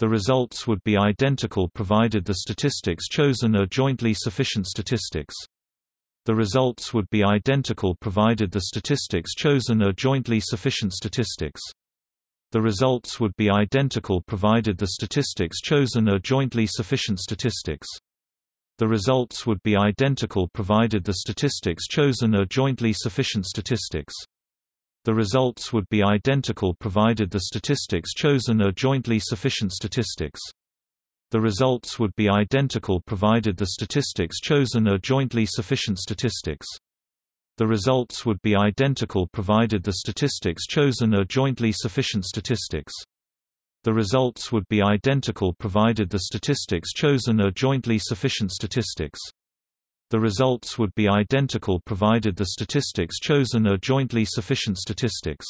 The results would be identical provided the statistics chosen are jointly sufficient statistics. The results would be identical provided the statistics chosen are jointly sufficient statistics. The results would be identical provided the statistics chosen are jointly sufficient statistics. The results would be identical provided the statistics chosen are jointly sufficient statistics. The results would be identical provided the statistics chosen are jointly sufficient statistics. The results would be identical provided the statistics chosen are jointly sufficient statistics. The results would be identical provided the statistics chosen are jointly sufficient statistics. The results would be identical provided the statistics chosen are jointly sufficient statistics. The results would be identical provided the statistics chosen are jointly sufficient statistics.